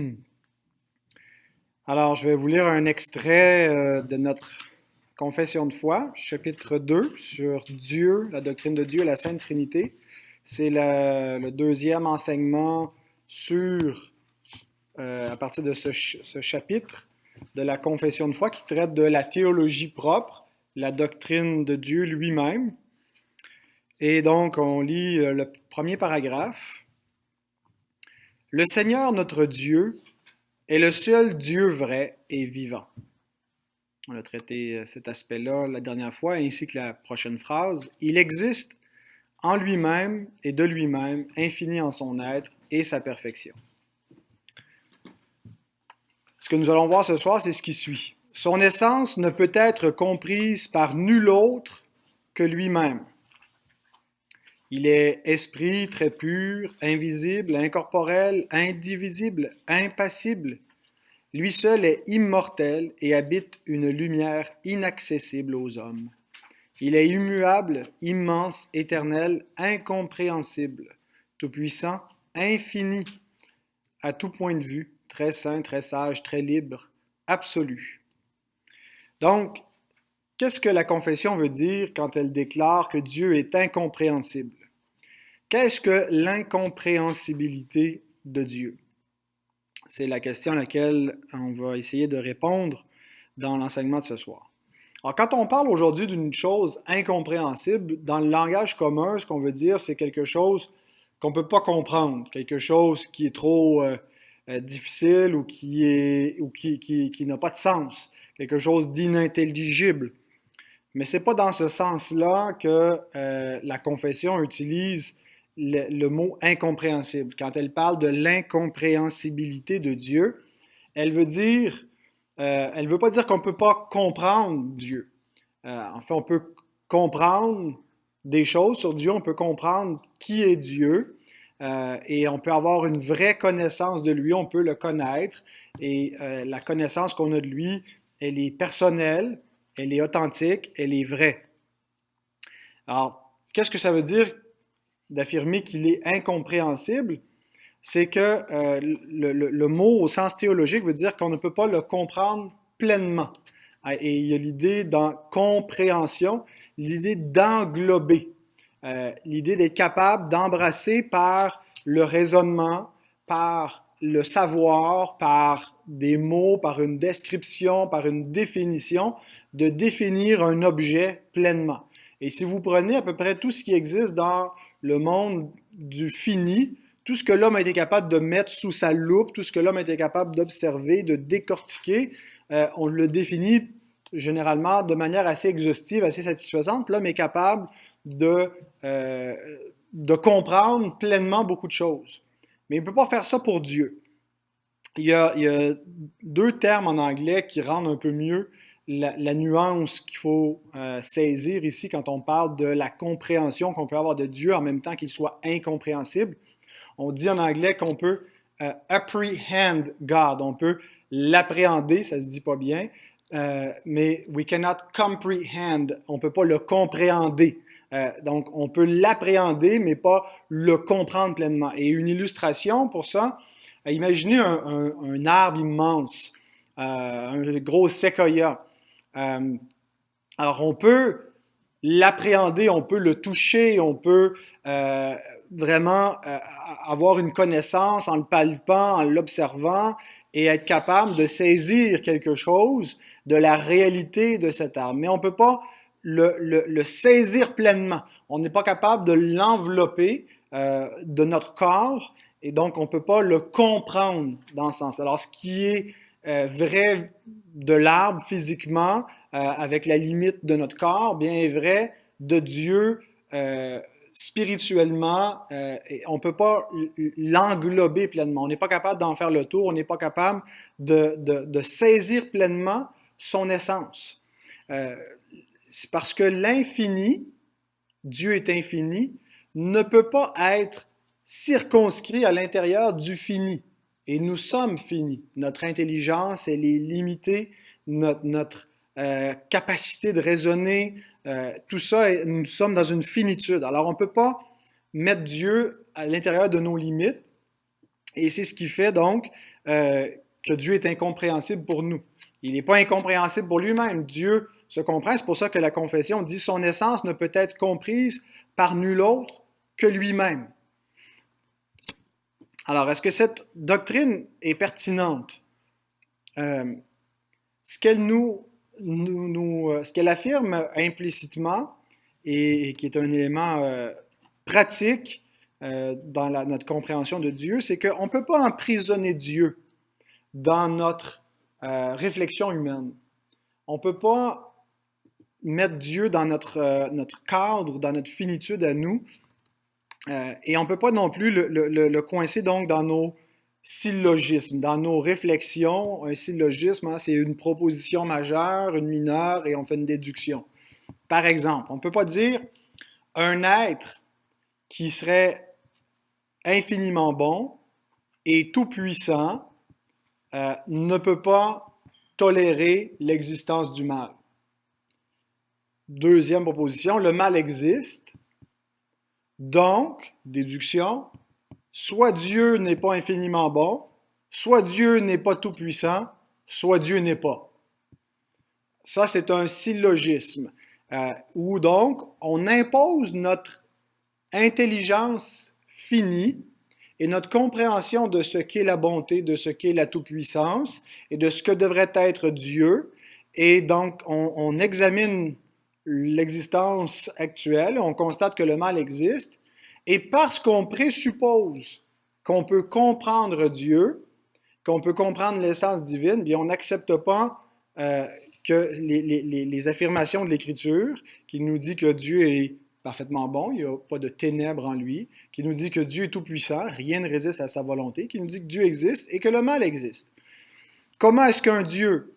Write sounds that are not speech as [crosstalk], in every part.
[clears throat] Alors, je vais vous lire un extrait euh, de notre confession de foi, chapitre 2, sur Dieu, la doctrine de Dieu et la Sainte Trinité. C'est le deuxième enseignement sur, euh, à partir de ce, chapitre de la confession de foi qui traite de la théologie propre, la doctrine de Dieu lui-même. Et donc, on lit euh, le premier paragraphe. Le Seigneur notre Dieu est le seul Dieu vrai et vivant. On a traité euh, cet aspect-là la dernière fois, ainsi que la prochaine phrase. Il existe en lui-même et de lui-même, infini en son être et sa perfection. Ce que nous allons voir ce soir, c'est ce qui suit. Son essence ne peut être comprise par nul autre que lui-même. Il est esprit très pur, invisible, incorporel, indivisible, impassible. Lui seul est immortel et habite une lumière inaccessible aux hommes. Il est immuable, immense, éternel, incompréhensible, tout-puissant, infini, à tout point de vue, très saint, très sage, très libre, absolu. Donc, qu'est-ce que la confession veut dire quand elle déclare que Dieu est incompréhensible? Qu'est-ce que l'incompréhensibilité de Dieu? C'est la question à laquelle on va essayer de répondre dans l'enseignement de ce soir. Alors, quand on parle aujourd'hui d'une chose incompréhensible, dans le langage commun, ce qu'on veut dire, c'est quelque chose qu'on ne peut pas comprendre, quelque chose qui est trop euh, euh, difficile ou qui, qui, n'a pas de sens, quelque chose d'inintelligible. Mais ce n'est pas dans ce sens-là que euh, la confession utilise le, mot incompréhensible. Quand elle parle de l'incompréhensibilité de Dieu, elle veut dire, euh, elle veut pas dire qu'on ne peut pas comprendre Dieu. Euh, en fait, on peut comprendre des choses sur Dieu, on peut comprendre qui est Dieu, euh, et on peut avoir une vraie connaissance de lui, on peut le connaître, et la connaissance qu'on a de lui, elle est personnelle, elle est authentique, elle est vraie. Alors, qu'est-ce que ça veut dire d'affirmer qu'il est incompréhensible, c'est que euh, le, mot au sens théologique veut dire qu'on ne peut pas le comprendre pleinement. Ah, et il y a l'idée dans compréhension, l'idée d'englober, euh, l'idée d'être capable d'embrasser par le raisonnement, par le savoir, par des mots, par une description, par une définition, de définir un objet pleinement. Et si vous prenez à peu près tout ce qui existe dans le monde du fini, tout ce que l'homme a été capable de mettre sous sa loupe, tout ce que l'homme a été capable d'observer, de décortiquer, euh, on le définit généralement de manière assez exhaustive, assez satisfaisante. L'homme est capable de, euh, de comprendre pleinement beaucoup de choses. Mais il ne peut pas faire ça pour Dieu. Il y, a, il y a deux termes en anglais qui rendent un peu mieux la, nuance qu'il faut euh, saisir ici quand on parle de la compréhension qu'on peut avoir de Dieu en même temps qu'il soit incompréhensible. On dit en anglais qu'on peut euh, apprehend God, on peut l'appréhender, ça se dit pas bien, euh, mais we cannot comprehend, on peut pas le compréhender. donc, on peut l'appréhender, mais pas le comprendre pleinement. Et une illustration pour ça, imaginez un arbre immense, un gros séquoia. Euh, alors, on peut l'appréhender, on peut le toucher, on peut euh, vraiment euh, avoir une connaissance en le palpant, en l'observant et être capable de saisir quelque chose de la réalité de cet arbre. Mais on ne peut pas le, saisir pleinement. On n'est pas capable de l'envelopper de notre corps et donc on ne peut pas le comprendre dans ce sens. Alors, ce qui est euh, vrai de l'arbre physiquement, euh, avec la limite de notre corps, bien est vrai de Dieu euh, spirituellement. on ne peut pas l'englober pleinement. On n'est pas capable d'en faire le tour, on n'est pas capable de, de, saisir pleinement son essence. C'est parce que l'infini, Dieu est infini, ne peut pas être circonscrit à l'intérieur du fini. Et nous sommes finis. Notre intelligence, elle est limitée. Notre, euh, capacité de raisonner, euh, tout ça, nous sommes dans une finitude. Alors, on ne peut pas mettre Dieu à l'intérieur de nos limites. Et c'est ce qui fait donc euh, que Dieu est incompréhensible pour nous. Il n'est pas incompréhensible pour lui-même. Dieu se comprend. C'est pour ça que la confession dit son essence ne peut être comprise par nul autre que lui-même. Alors, est-ce que cette doctrine est pertinente? Euh, euh, ce qu'elle affirme implicitement et, qui est un élément euh, pratique dans notre compréhension de Dieu, c'est qu'on ne peut pas emprisonner Dieu dans notre réflexion humaine. On ne peut pas mettre Dieu dans notre cadre, dans notre finitude à nous, euh, et on ne peut pas non plus le, coincer donc dans nos syllogismes, dans nos réflexions. Un syllogisme, hein, c'est une proposition majeure, une mineure, et on fait une déduction. Par exemple, on ne peut pas dire un être qui serait infiniment bon et tout-puissant euh, ne peut pas tolérer l'existence du mal. Deuxième proposition, le mal existe, donc, déduction, soit Dieu n'est pas infiniment bon, soit Dieu n'est pas tout-puissant, soit Dieu n'est pas. Ça, c'est un syllogisme, euh, où donc on impose notre intelligence finie et notre compréhension de ce qu'est la bonté, de ce qu'est la tout-puissance et de ce que devrait être Dieu. Et donc, on, on examine l'existence actuelle, on constate que le mal existe, et parce qu'on présuppose qu'on peut comprendre Dieu, qu'on peut comprendre l'essence divine, bien on n'accepte pas euh, que les, affirmations de l'Écriture qui nous dit que Dieu est parfaitement bon, il n'y a pas de ténèbres en lui, qui nous dit que Dieu est tout-puissant, rien ne résiste à sa volonté, qui nous dit que Dieu existe et que le mal existe. Comment est-ce qu'un Dieu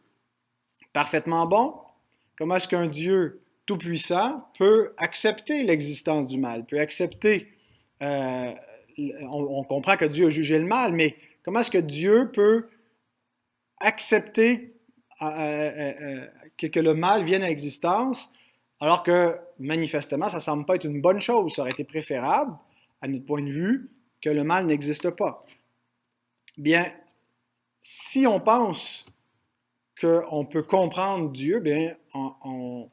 parfaitement bon, comment est-ce qu'un Dieu tout-puissant peut accepter l'existence du mal, peut accepter, euh, on, comprend que Dieu a jugé le mal, mais comment est-ce que Dieu peut accepter euh, euh, que, le mal vienne à existence alors que manifestement, ça ne semble pas être une bonne chose. Ça aurait été préférable, à notre point de vue, que le mal n'existe pas. Bien, si on pense qu'on peut comprendre Dieu, bien, on,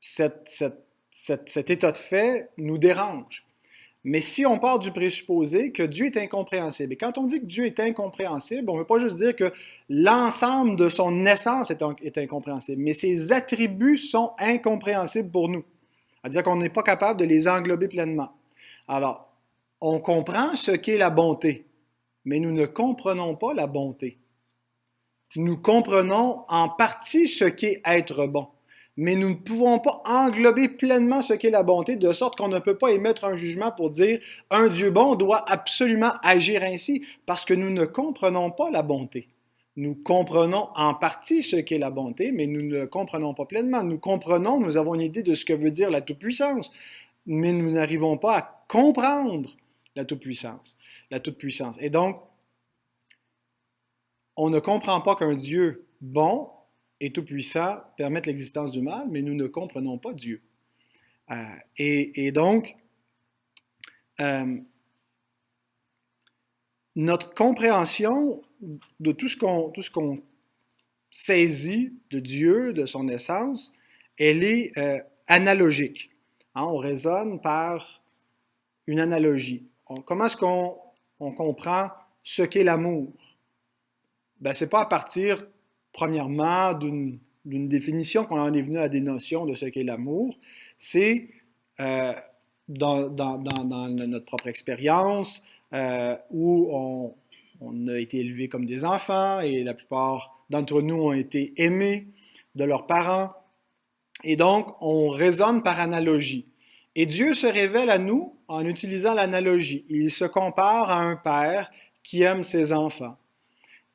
cet état de fait nous dérange. Mais si on part du présupposé que Dieu est incompréhensible, et quand on dit que Dieu est incompréhensible, on ne veut pas juste dire que l'ensemble de son essence est, est, incompréhensible, mais ses attributs sont incompréhensibles pour nous. C'est-à-dire qu'on n'est pas capable de les englober pleinement. Alors, on comprend ce qu'est la bonté, mais nous ne comprenons pas la bonté. Nous comprenons en partie ce qu'est être bon mais nous ne pouvons pas englober pleinement ce qu'est la bonté, de sorte qu'on ne peut pas émettre un jugement pour dire un Dieu bon doit absolument agir ainsi, parce que nous ne comprenons pas la bonté. Nous comprenons en partie ce qu'est la bonté, mais nous ne le comprenons pas pleinement. Nous comprenons, nous avons une idée de ce que veut dire la toute-puissance, mais nous n'arrivons pas à comprendre la toute-puissance. La toute-puissance. Et donc, on ne comprend pas qu'un Dieu bon et tout-puissant permettent l'existence du mal, mais nous ne comprenons pas Dieu. Euh, et, donc, euh, notre compréhension de tout ce qu'on saisit de Dieu, de son essence, elle est euh, analogique. Hein, on raisonne par une analogie. comment est-ce qu'on comprend ce qu'est l'amour? Ben, Ce n'est pas à partir premièrement, d'une définition qu'on en est venu à des notions de ce qu'est l'amour, c'est euh, dans, notre propre expérience euh, où on, on, a été élevés comme des enfants et la plupart d'entre nous ont été aimés de leurs parents. Et donc, on raisonne par analogie. Et Dieu se révèle à nous en utilisant l'analogie. Il se compare à un père qui aime ses enfants.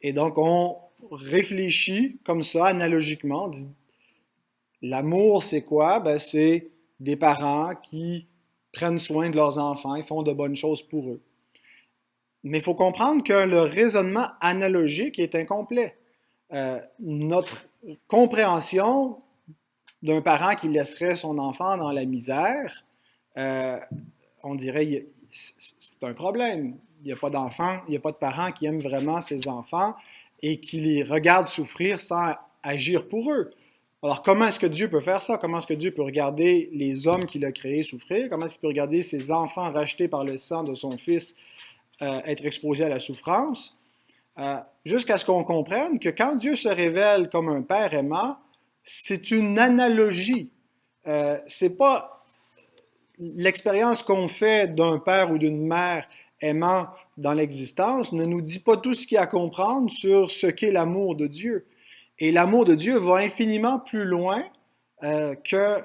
Et donc, on, réfléchit comme ça, analogiquement. L'amour, c'est quoi? Ben, c'est des parents qui prennent soin de leurs enfants et font de bonnes choses pour eux. Mais il faut comprendre que le raisonnement analogique est incomplet. Euh, notre compréhension d'un parent qui laisserait son enfant dans la misère, euh, on dirait c'est un problème. Il n'y a pas d'enfants, il n'y a pas de parents qui aiment vraiment ses enfants et qui les regardent souffrir sans agir pour eux. Alors, comment est-ce que Dieu peut faire ça? Comment est-ce que Dieu peut regarder les hommes qu'il a créés souffrir? Comment est-ce qu'il peut regarder ses enfants rachetés par le sang de son Fils euh, être exposés à la souffrance? Euh, jusqu'à ce qu'on comprenne que quand Dieu se révèle comme un Père aimant, c'est une analogie. Euh, c'est pas l'expérience qu'on fait d'un père ou d'une mère aimant dans l'existence ne nous dit pas tout ce qu'il y a à comprendre sur ce qu'est l'amour de Dieu. Et l'amour de Dieu va infiniment plus loin euh, que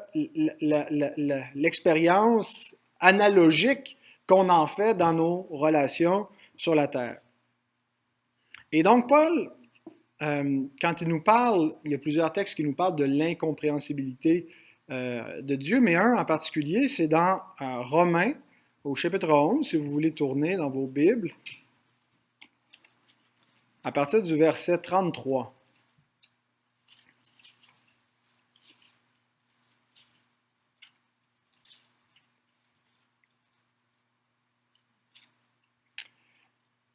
l'expérience analogique qu'on en fait dans nos relations sur la terre. Et donc, Paul, euh, quand il nous parle, il y a plusieurs textes qui nous parlent de l'incompréhensibilité euh, de Dieu, mais un en particulier, c'est dans Romains, au chapitre 11, si vous voulez tourner dans vos Bibles, à partir du verset 33.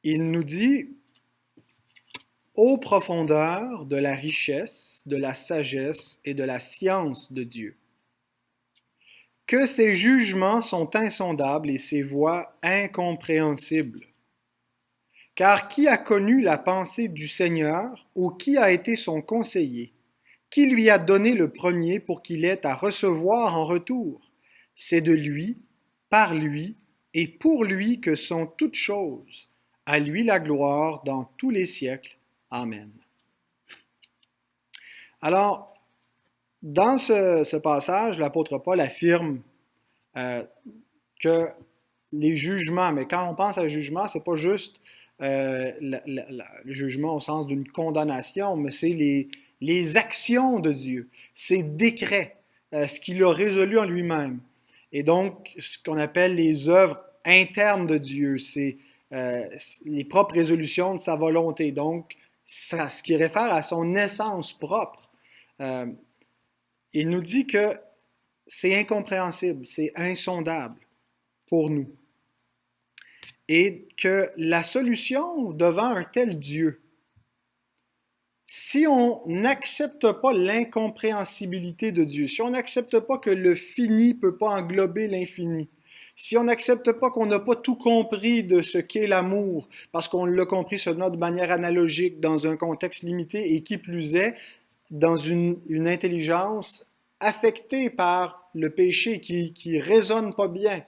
il nous dit Ô profondeur de la richesse, de la sagesse et de la science de Dieu, que ses jugements sont insondables et ses voies incompréhensibles. Car qui a connu la pensée du Seigneur ou qui a été son conseiller? Qui lui a donné le premier pour qu'il ait à recevoir en retour? C'est de lui, par lui et pour lui que sont toutes choses à lui la gloire dans tous les siècles. Amen. Alors, dans ce, passage, l'apôtre Paul affirme euh, que les jugements, mais quand on pense à jugement, ce n'est pas juste euh, le jugement au sens d'une condamnation, mais c'est les, actions de Dieu, ses décrets, euh, ce qu'il a résolu en lui-même. Et donc, ce qu'on appelle les œuvres internes de Dieu, c'est les propres résolutions de sa volonté. Donc, ce qui réfère à son essence propre. Il nous dit que c'est incompréhensible, c'est insondable pour nous. Et que la solution devant un tel Dieu, si on n'accepte pas l'incompréhensibilité de Dieu, si on n'accepte pas que le fini ne peut pas englober l'infini, si on n'accepte pas qu'on n'a pas tout compris de ce qu'est l'amour, parce qu'on l'a compris seulement de manière analogique, dans un contexte limité, et qui plus est, dans une, intelligence affectée par le péché, qui ne résonne pas bien.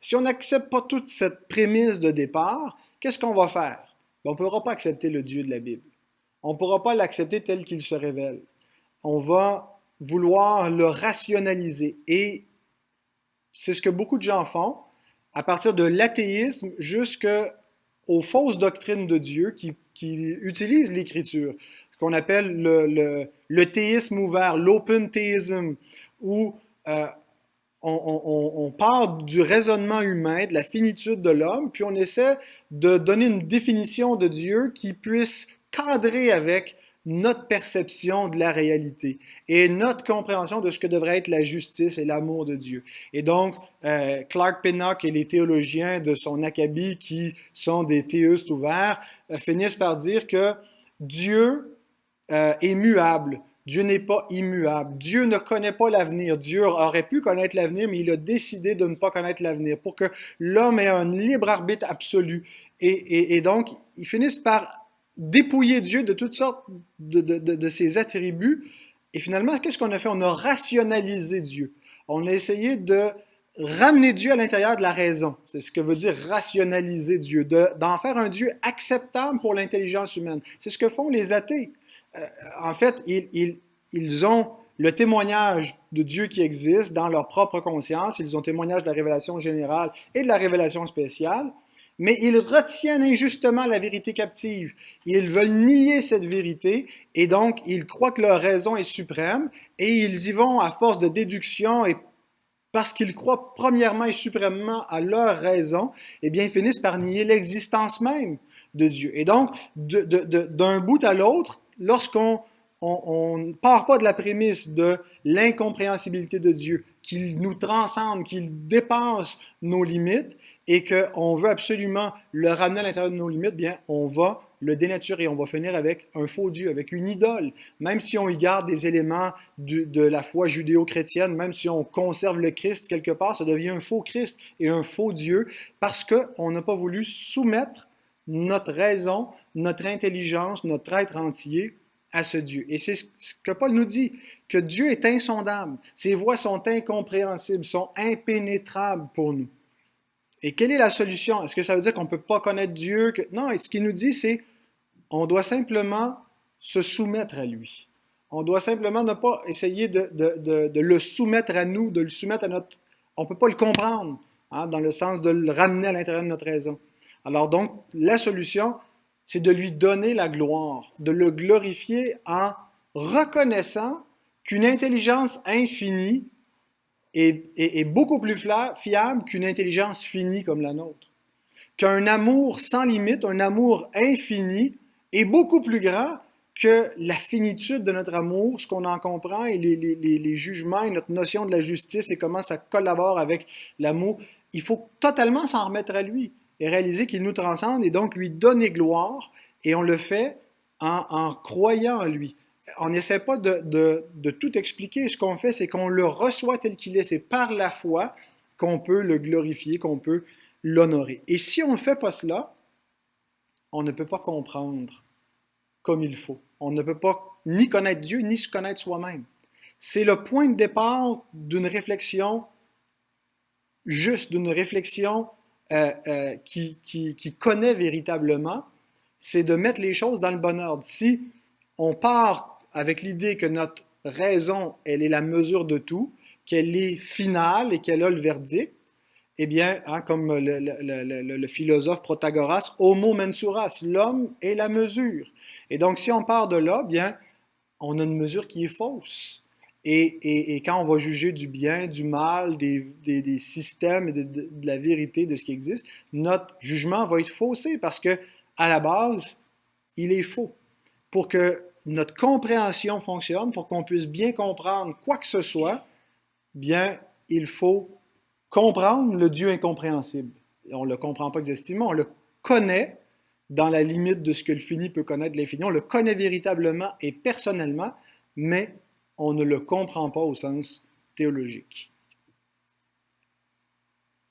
Si on n'accepte pas toute cette prémisse de départ, qu'est-ce qu'on va faire? Ben, on ne pourra pas accepter le Dieu de la Bible. On ne pourra pas l'accepter tel qu'il se révèle. On va vouloir le rationaliser. Et c'est ce que beaucoup de gens font, à partir de l'athéisme jusqu'aux fausses doctrines de Dieu qui, utilisent l'Écriture, qu'on appelle le, théisme ouvert, l'open théisme, où euh, on, on, part du raisonnement humain, de la finitude de l'homme, puis on essaie de donner une définition de Dieu qui puisse cadrer avec notre perception de la réalité et notre compréhension de ce que devrait être la justice et l'amour de Dieu. Et donc, euh, Clark Pinnock et les théologiens de son acabit, qui sont des théistes ouverts, euh, finissent par dire que Dieu euh, est muable. Dieu n'est pas immuable. Dieu ne connaît pas l'avenir. Dieu aurait pu connaître l'avenir, mais il a décidé de ne pas connaître l'avenir pour que l'homme ait un libre arbitre absolu. et donc, ils finissent par dépouiller Dieu de toutes sortes de, ses attributs. Et finalement, qu'est-ce qu'on a fait? On a rationalisé Dieu. On a essayé de ramener Dieu à l'intérieur de la raison. C'est ce que veut dire rationaliser Dieu, d'en faire un Dieu acceptable pour l'intelligence humaine. C'est ce que font les athées. Euh, en fait, ils, ont le témoignage de Dieu qui existe dans leur propre conscience, ils ont témoignage de la révélation générale et de la révélation spéciale, mais ils retiennent injustement la vérité captive. Ils veulent nier cette vérité et donc ils croient que leur raison est suprême et ils y vont à force de déduction et parce qu'ils croient premièrement et suprêmement à leur raison, eh bien ils finissent par nier l'existence même de Dieu. Et donc, d'un bout à l'autre, lorsqu'on on part pas de la prémisse de l'incompréhensibilité de Dieu, qu'il nous transcende, qu'il dépasse nos limites et qu'on veut absolument le ramener à l'intérieur de nos limites, bien, on va le dénaturer, on va finir avec un faux Dieu, avec une idole. Même si on y garde des éléments de la foi judéo-chrétienne, même si on conserve le Christ quelque part, ça devient un faux Christ et un faux Dieu parce qu'on n'a pas voulu soumettre notre raison, notre intelligence, notre être entier à ce Dieu. Et c'est ce que Paul nous dit, que Dieu est insondable. Ses voies sont incompréhensibles, sont impénétrables pour nous. Et quelle est la solution? Est-ce que ça veut dire qu'on ne peut pas connaître Dieu? Non, ce qu'il nous dit, c'est on doit simplement se soumettre à lui. On doit simplement ne pas essayer de, le soumettre à nous, de le soumettre à notre... On ne peut pas le comprendre, hein, dans le sens de le ramener à l'intérieur de notre raison. Alors donc, la solution, c'est de lui donner la gloire, de le glorifier en reconnaissant qu'une intelligence infinie est, beaucoup plus fiable qu'une intelligence finie comme la nôtre. Qu'un amour sans limite, un amour infini, est beaucoup plus grand que la finitude de notre amour, ce qu'on en comprend, et les, jugements, et notre notion de la justice, et comment ça collabore avec l'amour. Il faut totalement s'en remettre à lui et réaliser qu'il nous transcende et donc lui donner gloire. Et on le fait en, croyant en lui. On n'essaie pas de, tout expliquer. Ce qu'on fait, c'est qu'on le reçoit tel qu'il est. C'est par la foi qu'on peut le glorifier, qu'on peut l'honorer. Et si on ne fait pas cela, on ne peut pas comprendre comme il faut. On ne peut pas ni connaître Dieu, ni se connaître soi-même. C'est le point de départ d'une réflexion juste, d'une réflexion euh, euh, qui, connaît véritablement, c'est de mettre les choses dans le bon ordre. Si on part avec l'idée que notre raison, elle est la mesure de tout, qu'elle est finale et qu'elle a le verdict, eh bien, hein, comme le, philosophe Protagoras, homo mensuras, l'homme est la mesure. Et donc, si on part de là, bien, on a une mesure qui est fausse. Et, quand on va juger du bien, du mal, des, systèmes et de, la vérité de ce qui existe, notre jugement va être faussé parce que, à la base, il est faux. Pour que notre compréhension fonctionne, pour qu'on puisse bien comprendre quoi que ce soit, bien, il faut comprendre le Dieu incompréhensible. on ne le comprend pas exactement, on le connaît dans la limite de ce que le fini peut connaître l'infini. On le connaît véritablement et personnellement, mais on ne le comprend pas au sens théologique.